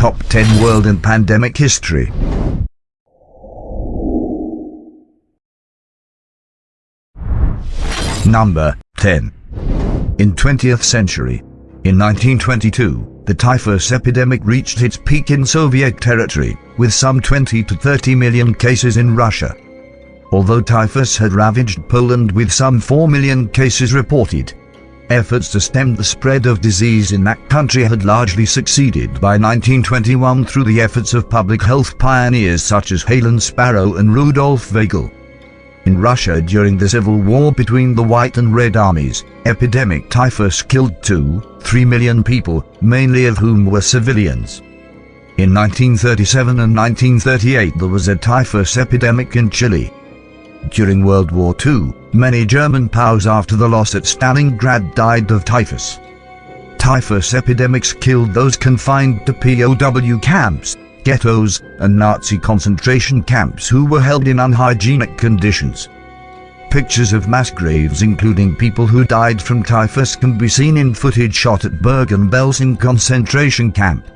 Top 10 World in Pandemic History Number 10 In 20th century, in 1922, the typhus epidemic reached its peak in Soviet territory, with some 20 to 30 million cases in Russia. Although typhus had ravaged Poland with some 4 million cases reported, efforts to stem the spread of disease in that country had largely succeeded by 1921 through the efforts of public health pioneers such as Helen Sparrow and Rudolf Weigl. In Russia during the civil war between the White and Red armies, epidemic typhus killed 2, 3 million people, mainly of whom were civilians. In 1937 and 1938 there was a typhus epidemic in Chile. During World War II, many German POWs after the loss at Stalingrad died of typhus. Typhus epidemics killed those confined to POW camps, ghettos, and Nazi concentration camps who were held in unhygienic conditions. Pictures of mass graves including people who died from typhus can be seen in footage shot at Bergen-Belsen concentration camp.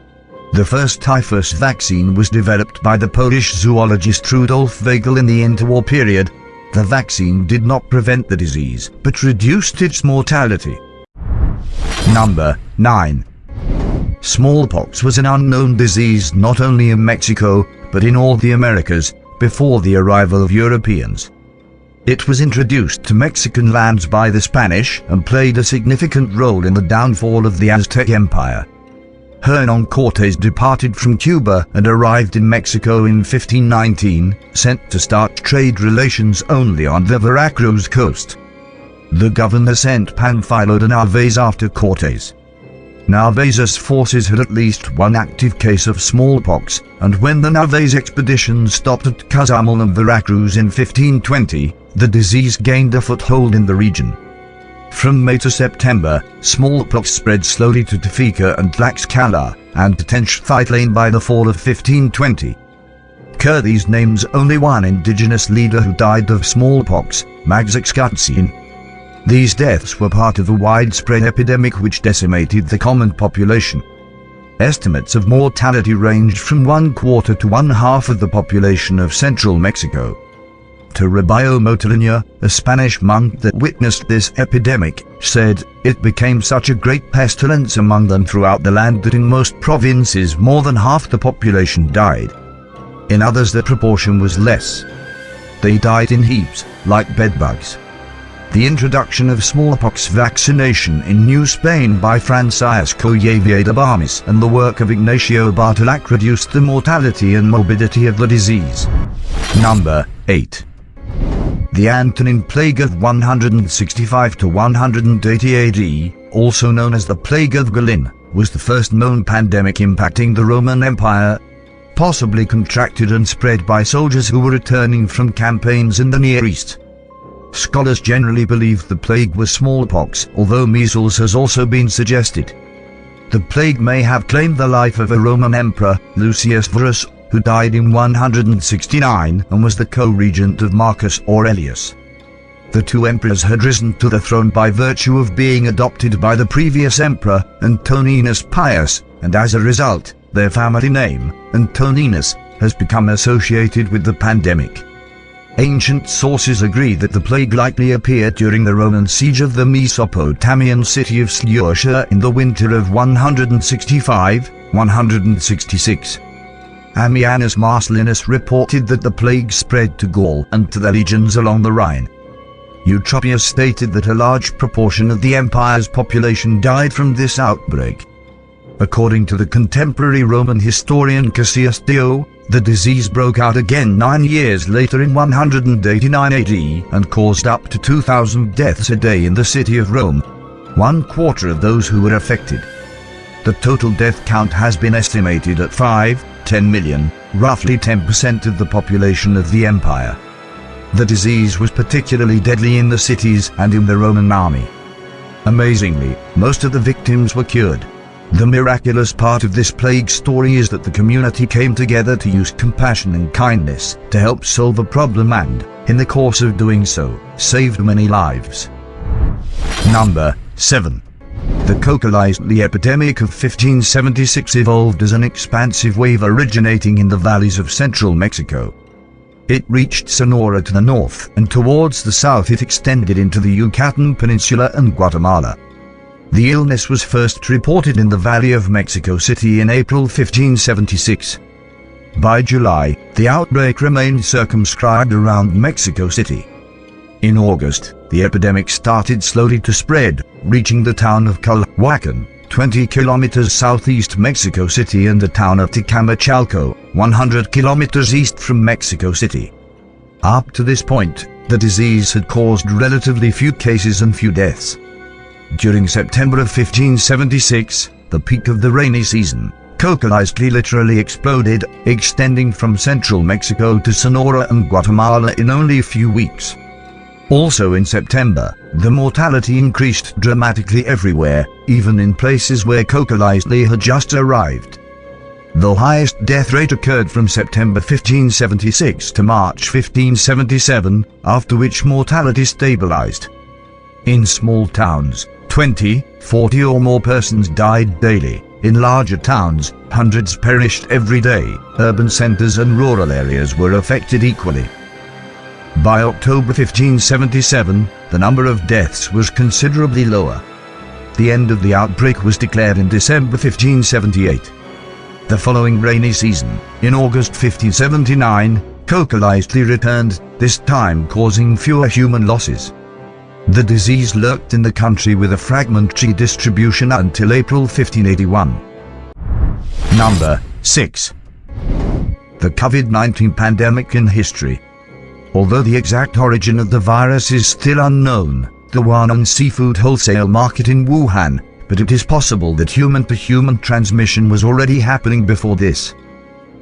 The first typhus vaccine was developed by the Polish zoologist Rudolf Weigl in the interwar period. The vaccine did not prevent the disease, but reduced its mortality. Number 9. Smallpox was an unknown disease not only in Mexico, but in all the Americas, before the arrival of Europeans. It was introduced to Mexican lands by the Spanish and played a significant role in the downfall of the Aztec Empire. Hernan Cortes departed from Cuba and arrived in Mexico in 1519, sent to start trade relations only on the Veracruz coast. The governor sent Panfilo de Narvaez after Cortes. Narvaez's forces had at least one active case of smallpox, and when the Narvaez expedition stopped at Cozumel and Veracruz in 1520, the disease gained a foothold in the region. From May to September, smallpox spread slowly to Tepeaca and Tlaxcala, and to Tenochtitlan by the fall of 1520. Cortes names only one indigenous leader who died of smallpox, Maxixcatzin. These deaths were part of a widespread epidemic which decimated the common population. Estimates of mortality ranged from one quarter to one half of the population of central Mexico. Toribio Motolinía, a Spanish monk that witnessed this epidemic, said, it became such a great pestilence among them throughout the land that in most provinces more than half the population died. In others the proportion was less. They died in heaps, like bedbugs. The introduction of smallpox vaccination in New Spain by Francisco Javier de Balmis and the work of Ignacio Bartolache reduced the mortality and morbidity of the disease. Number 8. The Antonine Plague of 165 to 180 AD, also known as the Plague of Galen, was the first known pandemic impacting the Roman Empire, possibly contracted and spread by soldiers who were returning from campaigns in the Near East. Scholars generally believe the plague was smallpox, although measles has also been suggested. The plague may have claimed the life of a Roman emperor, Lucius Verus, who died in 169 and was the co-regent of Marcus Aurelius. The two emperors had risen to the throne by virtue of being adopted by the previous emperor, Antoninus Pius, and as a result, their family name, Antoninus, has become associated with the pandemic. Ancient sources agree that the plague likely appeared during the Roman siege of the Mesopotamian city of Seleucia in the winter of 165-166. Ammianus Marcellinus reported that the plague spread to Gaul and to the legions along the Rhine. Eutropius stated that a large proportion of the empire's population died from this outbreak. According to the contemporary Roman historian Cassius Dio, the disease broke out again nine years later in 189 AD and caused up to 2,000 deaths a day in the city of Rome, one quarter of those who were affected. The total death count has been estimated at 5, 10 million, roughly 10% of the population of the empire. The disease was particularly deadly in the cities and in the Roman army. Amazingly, most of the victims were cured. The miraculous part of this plague story is that the community came together to use compassion and kindness to help solve a problem and, in the course of doing so, saved many lives. Number 7. The cocoliztli epidemic of 1576 evolved as an expansive wave originating in the valleys of central Mexico. It reached Sonora to the north, and towards the south it extended into the Yucatan Peninsula and Guatemala. The illness was first reported in the Valley of Mexico City in April 1576. By July, the outbreak remained circumscribed around Mexico City. In August, the epidemic started slowly to spread, reaching the town of Culhuacan, 20 kilometers southeast Mexico City and the town of Tecamachalco, 100 kilometers east from Mexico City. Up to this point, the disease had caused relatively few cases and few deaths. During September of 1576, the peak of the rainy season, cocoliztli literally exploded, extending from central Mexico to Sonora and Guatemala in only a few weeks. Also in September, the mortality increased dramatically everywhere, even in places where cocoliztli had just arrived. The highest death rate occurred from September 1576 to March 1577, after which mortality stabilized. In small towns, 20, 40 or more persons died daily. In larger towns, hundreds perished every day. Urban centers and rural areas were affected equally. By October 1577, the number of deaths was considerably lower. The end of the outbreak was declared in December 1578. The following rainy season, in August 1579, cocoliztli returned, this time causing fewer human losses. The disease lurked in the country with a fragmentary distribution until April 1581. Number 6. The COVID-19 pandemic in history. Although the exact origin of the virus is still unknown, the Huanan seafood wholesale market in Wuhan, but it is possible that human-to-human -human transmission was already happening before this.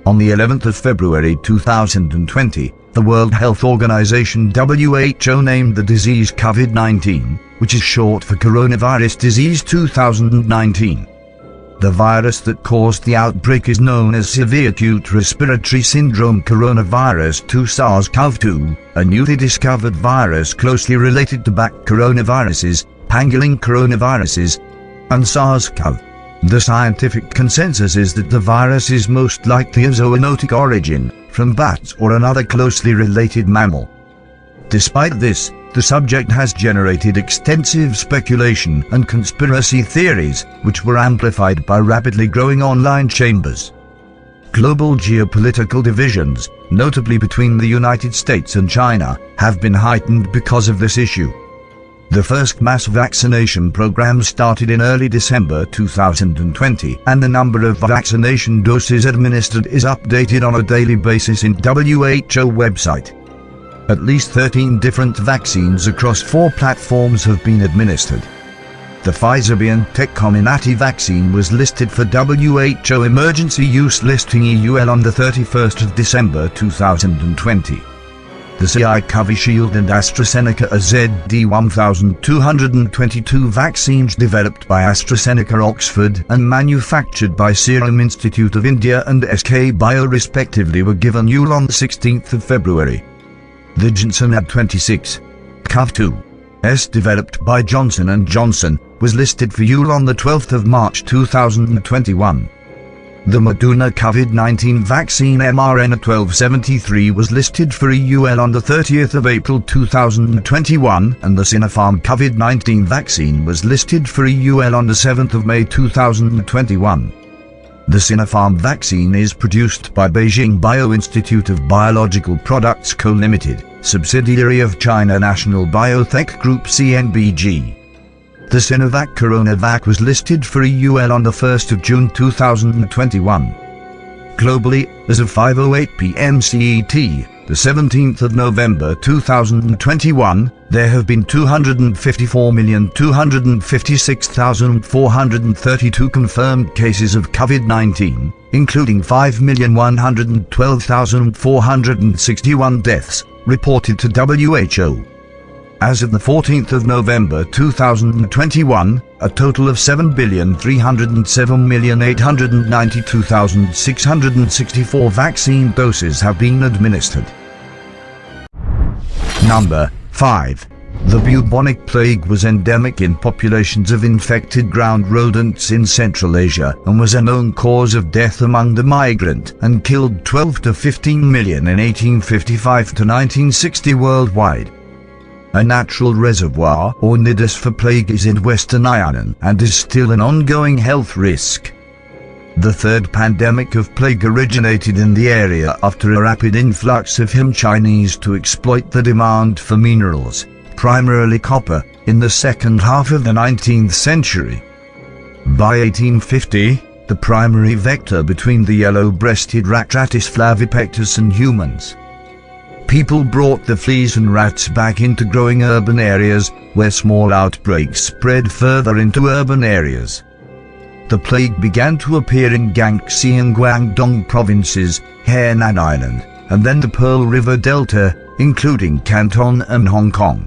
On the 11th of February 2020, the World Health Organization WHO named the disease COVID-19, which is short for Coronavirus Disease 2019. The virus that caused the outbreak is known as Severe Acute Respiratory Syndrome Coronavirus 2 SARS-CoV-2, a newly discovered virus closely related to bat coronaviruses, pangolin coronaviruses, and SARS-CoV. The scientific consensus is that the virus is most likely of zoonotic origin, from bats or another closely related mammal. Despite this, the subject has generated extensive speculation and conspiracy theories, which were amplified by rapidly growing online chambers. Global geopolitical divisions, notably between the United States and China, have been heightened because of this issue. The first mass vaccination program started in early December 2020, and the number of vaccination doses administered is updated on a daily basis in WHO website. At least 13 different vaccines across four platforms have been administered. The Pfizer-BioNTech Comirnaty vaccine was listed for WHO Emergency Use Listing EUL on the 31st of December 2020. The SII Covishield and AstraZeneca AZD1222 vaccines developed by AstraZeneca Oxford and manufactured by Serum Institute of India and SK Bio respectively were given EUL on the 16th of February. The Johnson Ad 26 COV2 S developed by Johnson & Johnson was listed for EUL on the 12th of March 2021. The Moderna COVID-19 vaccine mRNA-1273 was listed for EUL on the 30th of April 2021 and the Sinopharm COVID-19 vaccine was listed for EUL on the 7th of May 2021. The Sinopharm vaccine is produced by Beijing Bio-Institute of Biological Products Co. Limited, subsidiary of China National Biotech Group CNBG. The Sinovac CoronaVac was listed for EUL on the 1st of June 2021. Globally, as of 5.08 p.m. CET, the 17th of November 2021, there have been 254,256,432 confirmed cases of COVID-19, including 5,112,461 deaths, reported to WHO. As of the 14th of November 2021, a total of 7,307,892,664 vaccine doses have been administered. Number 5. The bubonic plague was endemic in populations of infected ground rodents in Central Asia and was a known cause of death among the migrant and killed 12 to 15 million in 1855 to 1960 worldwide. A natural reservoir or nidus for plague is in Western Ireland and is still an ongoing health risk. The third pandemic of plague originated in the area after a rapid influx of Han Chinese to exploit the demand for minerals primarily copper, in the second half of the 19th century. By 1850, the primary vector between the yellow-breasted rat Rattus flavipectus and humans. People brought the fleas and rats back into growing urban areas, where small outbreaks spread further into urban areas. The plague began to appear in Guangxi and Guangdong provinces, Hainan Island, and then the Pearl River Delta, including Canton and Hong Kong.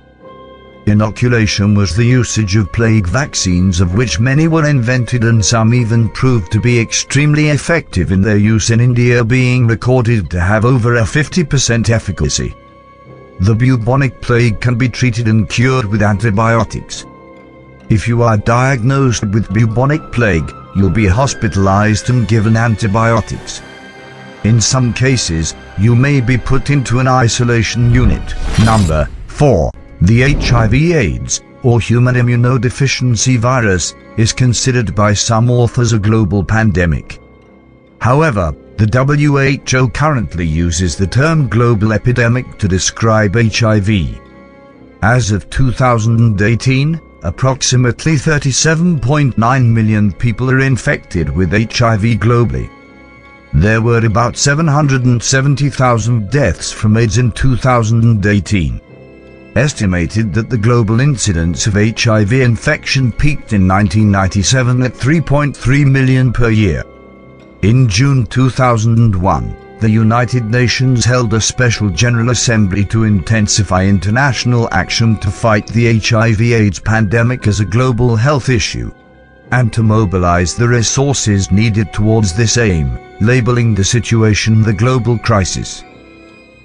Inoculation was the usage of plague vaccines of which many were invented and some even proved to be extremely effective in their use in India being recorded to have over a 50% efficacy. The bubonic plague can be treated and cured with antibiotics. If you are diagnosed with bubonic plague, you'll be hospitalized and given antibiotics. In some cases, you may be put into an isolation unit. Number 4. The HIV-AIDS, or human immunodeficiency virus, is considered by some authors a global pandemic. However, the WHO currently uses the term global epidemic to describe HIV. As of 2018, approximately 37.9 million people are infected with HIV globally. There were about 770,000 deaths from AIDS in 2018 estimated that the global incidence of HIV infection peaked in 1997 at 3.3 million per year. In June 2001, the United Nations held a special General Assembly to intensify international action to fight the HIV-AIDS pandemic as a global health issue and to mobilize the resources needed towards this aim, labeling the situation the global crisis.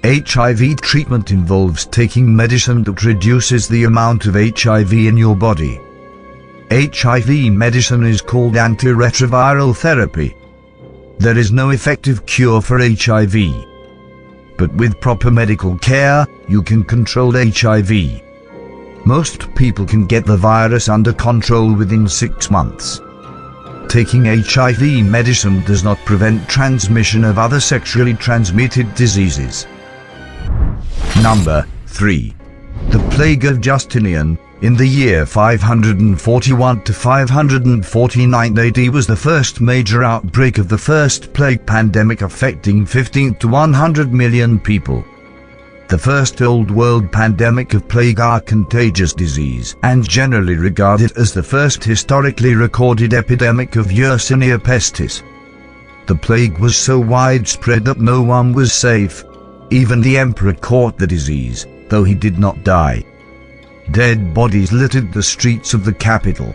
HIV treatment involves taking medicine that reduces the amount of HIV in your body. HIV medicine is called antiretroviral therapy. There is no effective cure for HIV. But with proper medical care, you can control HIV. Most people can get the virus under control within six months. Taking HIV medicine does not prevent transmission of other sexually transmitted diseases. Number 3. The Plague of Justinian, in the year 541 to 549 AD was the first major outbreak of the first plague pandemic affecting 15 to 100 million people. The first Old World pandemic of plague or contagious disease and generally regarded as the first historically recorded epidemic of Yersinia pestis. The plague was so widespread that no one was safe, even the emperor caught the disease, though he did not die. Dead bodies littered the streets of the capital.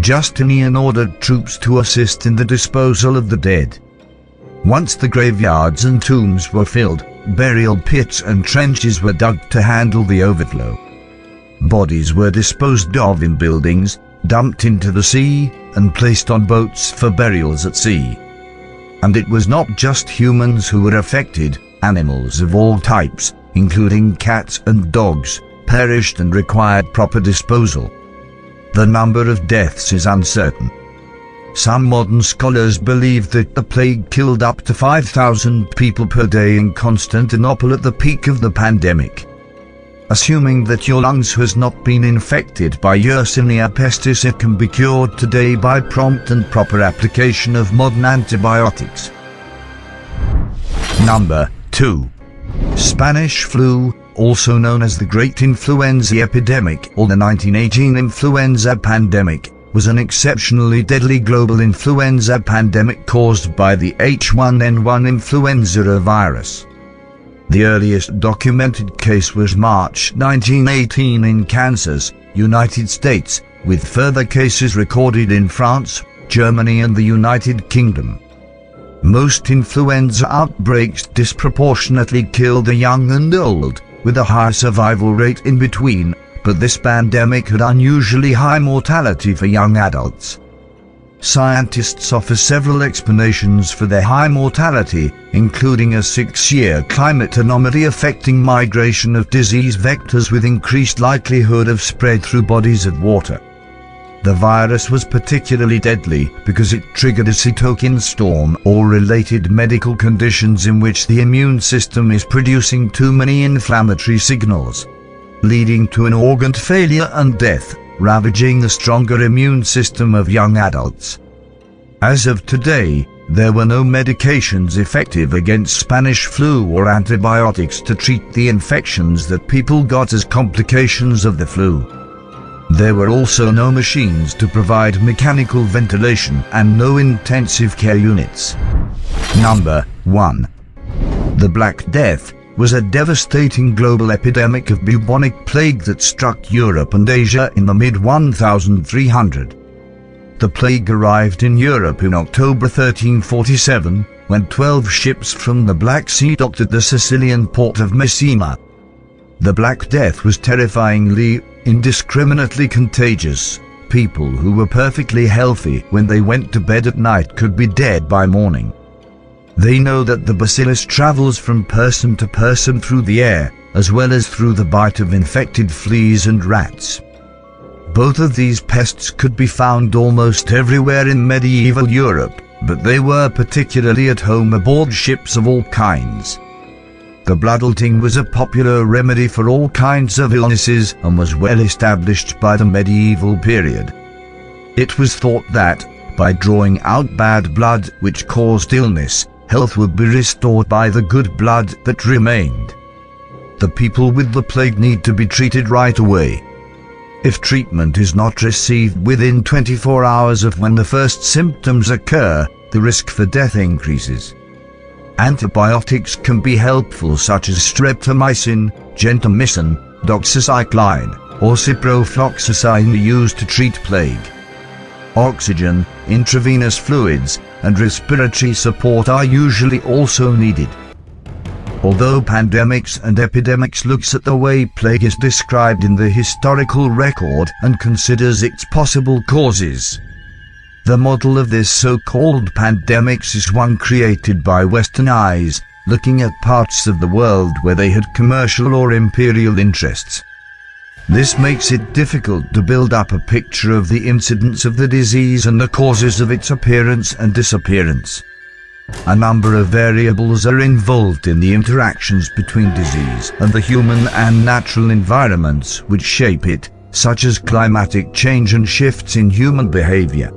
Justinian ordered troops to assist in the disposal of the dead. Once the graveyards and tombs were filled, burial pits and trenches were dug to handle the overflow. Bodies were disposed of in buildings, dumped into the sea, and placed on boats for burials at sea. And it was not just humans who were affected, Animals of all types, including cats and dogs, perished and required proper disposal. The number of deaths is uncertain. Some modern scholars believe that the plague killed up to 5,000 people per day in Constantinople at the peak of the pandemic. Assuming that your lungs has not been infected by Yersinia pestis it can be cured today by prompt and proper application of modern antibiotics. Number 2. Spanish flu, also known as the Great Influenza Epidemic or the 1918 influenza pandemic, was an exceptionally deadly global influenza pandemic caused by the H1N1 influenza virus. The earliest documented case was March 1918 in Kansas, United States, with further cases recorded in France, Germany and the United Kingdom. Most influenza outbreaks disproportionately kill the young and old, with a high survival rate in between but this pandemic had unusually high mortality for young adults. Scientists offer several explanations for their high mortality, including a six-year climate anomaly affecting migration of disease vectors with increased likelihood of spread through bodies of water. The virus was particularly deadly because it triggered a cytokine storm or related medical conditions in which the immune system is producing too many inflammatory signals, leading to an organ failure and death ravaging the stronger immune system of young adults. As of today, there were no medications effective against Spanish flu or antibiotics to treat the infections that people got as complications of the flu. There were also no machines to provide mechanical ventilation and no intensive care units. Number 1. The Black Death was a devastating global epidemic of bubonic plague that struck Europe and Asia in the mid-1300. The plague arrived in Europe in October 1347, when 12 ships from the Black Sea docked at the Sicilian port of Messina. The Black Death was terrifyingly, indiscriminately contagious. People who were perfectly healthy when they went to bed at night could be dead by morning. They know that the bacillus travels from person to person through the air, as well as through the bite of infected fleas and rats. Both of these pests could be found almost everywhere in medieval Europe, but they were particularly at home aboard ships of all kinds. The bloodletting was a popular remedy for all kinds of illnesses and was well established by the medieval period. It was thought that, by drawing out bad blood which caused illness, health would be restored by the good blood that remained. The people with the plague need to be treated right away. If treatment is not received within 24 hours of when the first symptoms occur, the risk for death increases. Antibiotics can be helpful such as streptomycin, gentamicin, doxycycline, or ciprofloxacin used to treat plague. Oxygen, intravenous fluids, and respiratory support are usually also needed. Although pandemics and epidemics looks at the way plague is described in the historical record and considers its possible causes, the model of this so-called pandemics is one created by Western eyes, looking at parts of the world where they had commercial or imperial interests. This makes it difficult to build up a picture of the incidence of the disease and the causes of its appearance and disappearance. A number of variables are involved in the interactions between disease and the human and natural environments which shape it, such as climatic change and shifts in human behavior.